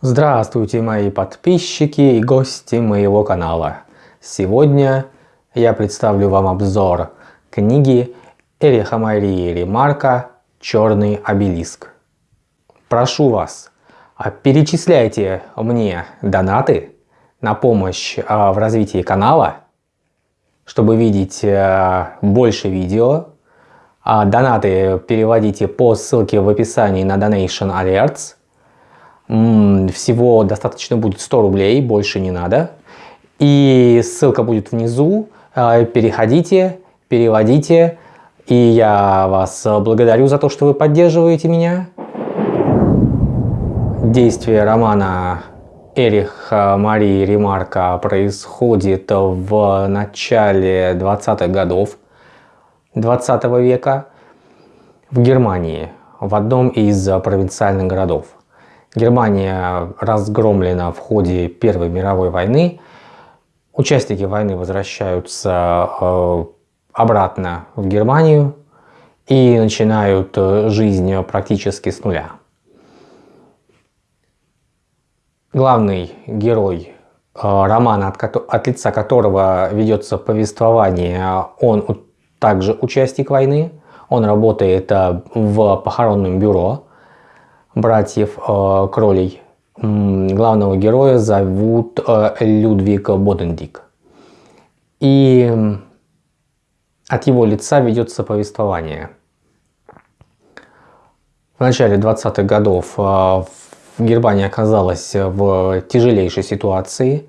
Здравствуйте мои подписчики и гости моего канала. Сегодня я представлю вам обзор книги Эриха Марии Ремарка «Черный обелиск». Прошу вас, а перечисляйте мне донаты на помощь а, в развитии канала, чтобы видеть а, больше видео. Донаты переводите по ссылке в описании на Donation Alerts – всего достаточно будет 100 рублей, больше не надо. И ссылка будет внизу. А, переходите, переводите. И я вас благодарю за то, что вы поддерживаете меня. Действие романа Эриха Марии Ремарка происходит в начале 20-х годов 20 -го века в Германии, в одном из провинциальных городов. Германия разгромлена в ходе Первой мировой войны. Участники войны возвращаются э, обратно в Германию и начинают э, жизнь практически с нуля. Главный герой э, романа, от, от лица которого ведется повествование, он также участник войны. Он работает в похоронном бюро братьев э, Кролей. Главного героя зовут э, Людвиг Бодендик. И от его лица ведется повествование. В начале 20-х годов э, Германия оказалась в тяжелейшей сюжетации.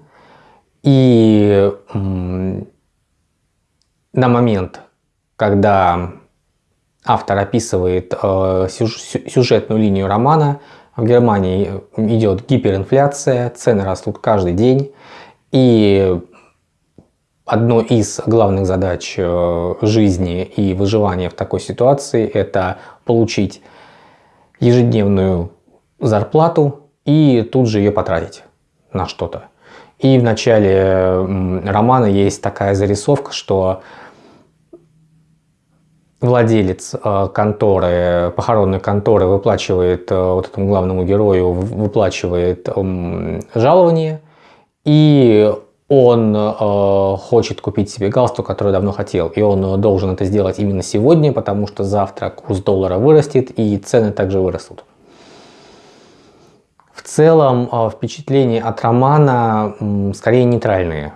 И на момент, когда автор описывает э, сюжетную линию романа. В Германии идет гиперинфляция, цены растут каждый день. И одной из главных задач э, жизни и выживания в такой ситуации – это получить ежедневную зарплату и тут же ее потратить на что-то. И в начале романа есть такая зарисовка, что владелец э, конторы, похоронной конторы выплачивает э, вот этому главному герою, выплачивает жалование, и он э, хочет купить себе галстук, который давно хотел, и он должен это сделать именно сегодня, потому что завтра курс доллара вырастет и цены также вырастут. В целом впечатления от романа скорее нейтральные.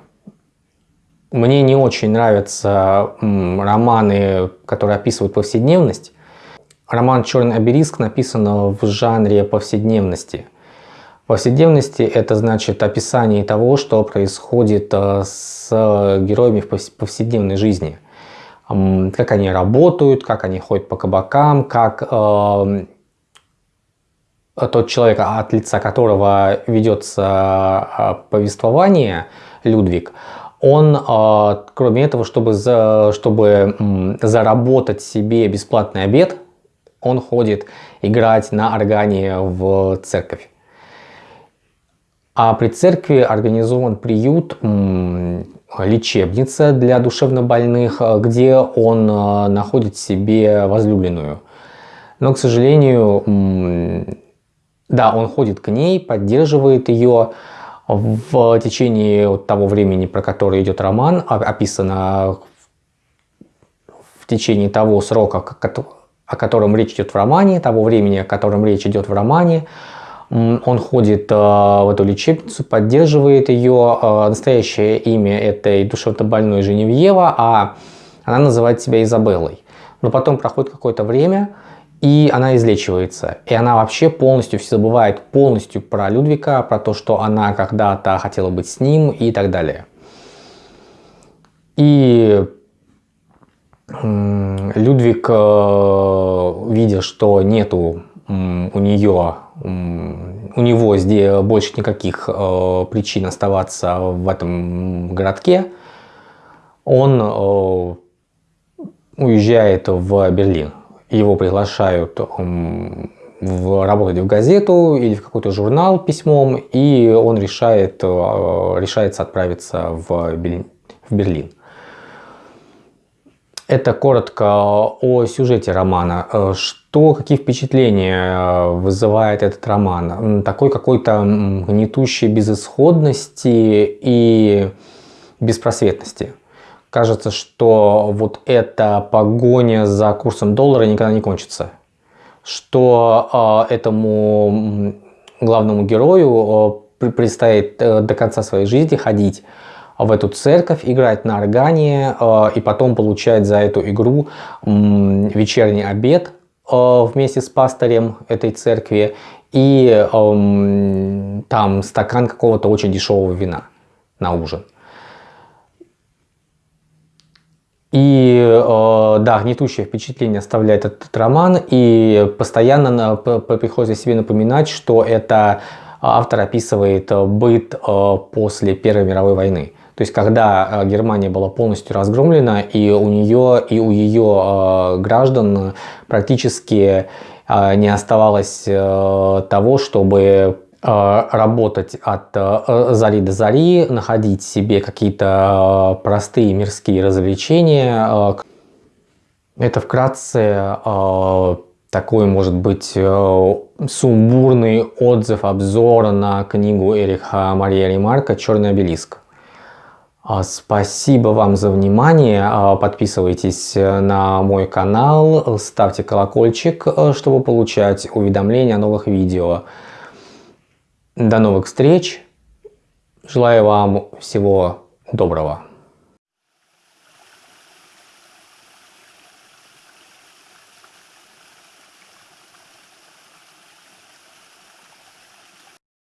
Мне не очень нравятся романы, которые описывают повседневность. Роман «Черный обелиск» написан в жанре повседневности. Повседневности – это значит описание того, что происходит э, с героями в повседневной жизни. Как они работают, как они ходят по кабакам, как э, тот человек, от лица которого ведется э, повествование, Людвиг, он, а, кроме этого, чтобы, за, чтобы заработать себе бесплатный обед, он ходит играть на органе в церковь. А при церкви организован приют, лечебница для душевнобольных, где он а, находит себе возлюбленную. Но, к сожалению, да, он ходит к ней, поддерживает ее, в течение того времени, про которое идет роман, описано в течение того срока, о котором речь идет в романе, того времени, о котором речь идет в романе, он ходит э, в эту лечебницу, поддерживает ее. Э, настоящее имя этой душевно-больной Женевьева, а она называет себя Изабеллой. Но потом проходит какое-то время, и она излечивается. И она вообще полностью все забывает полностью про Людвига, про то, что она когда-то хотела быть с ним и так далее. И Людвиг, э, видя, что нету у нее, у него здесь больше никаких э, причин оставаться в этом городке, он э, уезжает в Берлин его приглашают в, работать в газету или в какой-то журнал письмом, и он решает, э, решается отправиться в Берлин. Это коротко о сюжете романа. Э, что, какие впечатления э, вызывает этот роман? Такой какой-то гнетущей безысходности и беспросветности. Кажется, что вот эта погоня за курсом доллара никогда не кончится. Что э, этому главному герою предстоит до конца своей жизни ходить в эту церковь, играть на органе э, и потом получать за эту игру вечерний обед э, вместе с пастырем этой церкви и эм, там стакан какого-то очень дешевого вина на ужин. И э, да, гнетущее впечатление оставляет этот роман, и постоянно приходится себе напоминать, что это автор описывает быт после Первой мировой войны. То есть, когда э, Германия была полностью разгромлена, и у нее, и у ее э, граждан практически э, не оставалось того, чтобы работать от зари до зари, находить себе какие-то простые мирские развлечения. Это вкратце такой, может быть, сумбурный отзыв, обзор на книгу Эриха Мария Ремарка «Черный обелиск». А, спасибо вам за внимание. А, подписывайтесь э, на мой канал, ставьте колокольчик, э, чтобы получать уведомления о новых видео. До новых встреч. Желаю вам всего доброго.